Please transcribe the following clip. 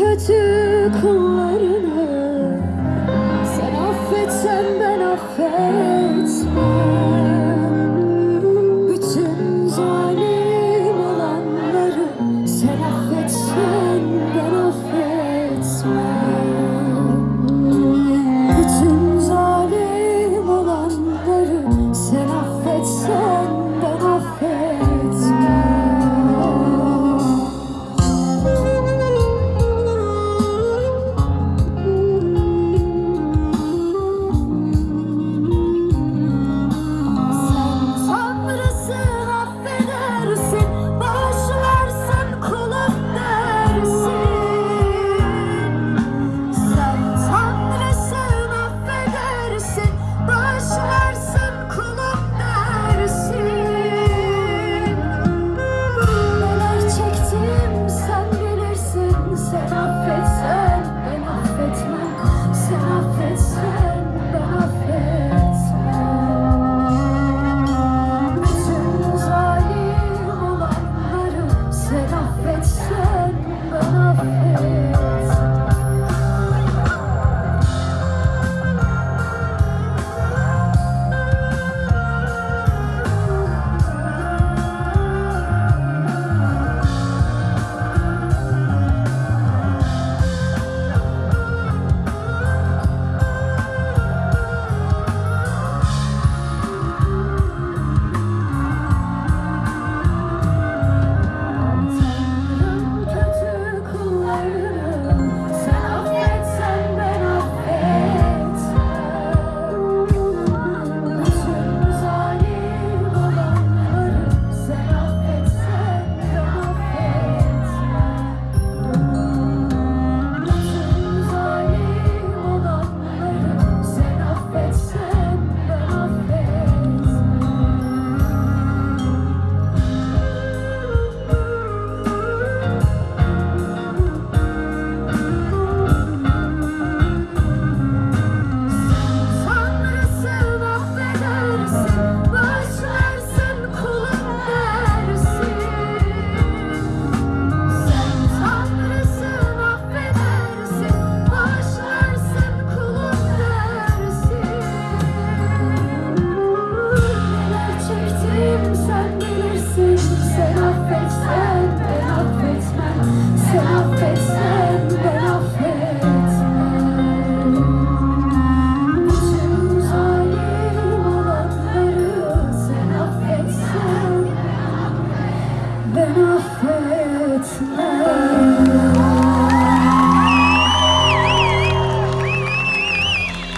kötü kullarını. Sen affetsen ben affetmem.